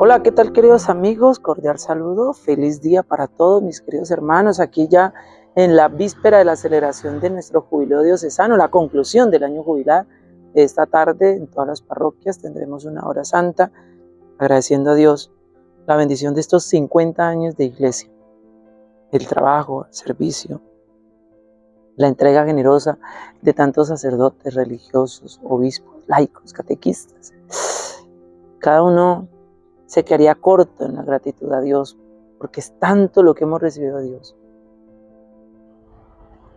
Hola, ¿qué tal queridos amigos? Cordial saludo, feliz día para todos mis queridos hermanos. Aquí ya en la víspera de la celebración de nuestro jubileo diocesano, la conclusión del año jubilar. Esta tarde en todas las parroquias tendremos una hora santa agradeciendo a Dios la bendición de estos 50 años de iglesia, el trabajo, el servicio, la entrega generosa de tantos sacerdotes religiosos, obispos, laicos, catequistas. Cada uno se quedaría corto en la gratitud a Dios, porque es tanto lo que hemos recibido de Dios.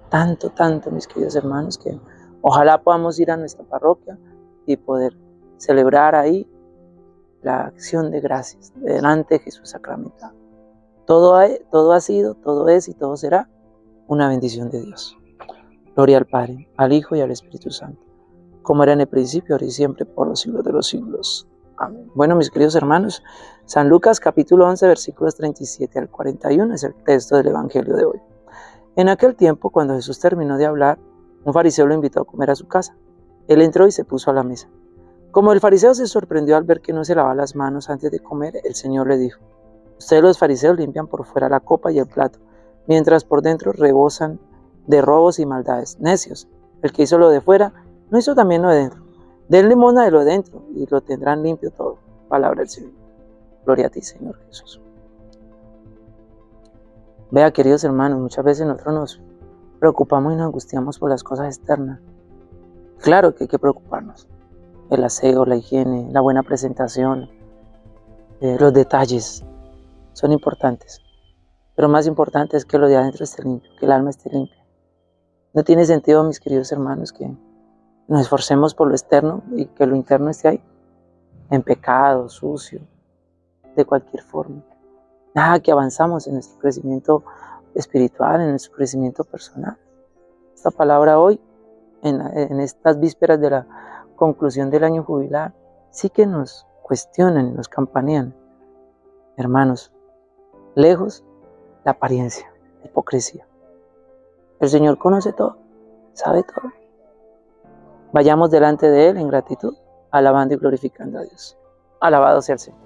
Tanto, tanto, mis queridos hermanos, que ojalá podamos ir a nuestra parroquia y poder celebrar ahí la acción de gracias delante de Jesús sacramentado. Todo ha, todo ha sido, todo es y todo será una bendición de Dios. Gloria al Padre, al Hijo y al Espíritu Santo, como era en el principio, ahora y siempre, por los siglos de los siglos. Bueno, mis queridos hermanos, San Lucas capítulo 11 versículos 37 al 41 es el texto del Evangelio de hoy. En aquel tiempo, cuando Jesús terminó de hablar, un fariseo lo invitó a comer a su casa. Él entró y se puso a la mesa. Como el fariseo se sorprendió al ver que no se lavaba las manos antes de comer, el Señor le dijo, Ustedes los fariseos limpian por fuera la copa y el plato, mientras por dentro rebosan de robos y maldades. Necios, el que hizo lo de fuera, no hizo también lo de dentro. Den limona de lo dentro y lo tendrán limpio todo. Palabra del Señor. Gloria a ti, Señor Jesús. Vea, queridos hermanos, muchas veces nosotros nos preocupamos y nos angustiamos por las cosas externas. Claro que hay que preocuparnos. El aseo, la higiene, la buena presentación, eh, los detalles son importantes. Pero más importante es que lo de adentro esté limpio, que el alma esté limpia. No tiene sentido, mis queridos hermanos, que nos esforcemos por lo externo y que lo interno esté ahí, en pecado, sucio, de cualquier forma. Nada que avanzamos en nuestro crecimiento espiritual, en nuestro crecimiento personal. Esta palabra hoy, en, estas vísperas de la conclusión del año jubilar, sí que nos cuestionan, nos campanean. Hermanos, lejos la apariencia, la hipocresía. El Señor conoce todo, sabe todo. Vayamos delante de Él en gratitud, alabando y glorificando a Dios. Alabado sea el Señor.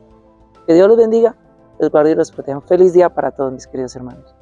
Que Dios los bendiga, los guarde y los proteja. Feliz día para todos mis queridos hermanos.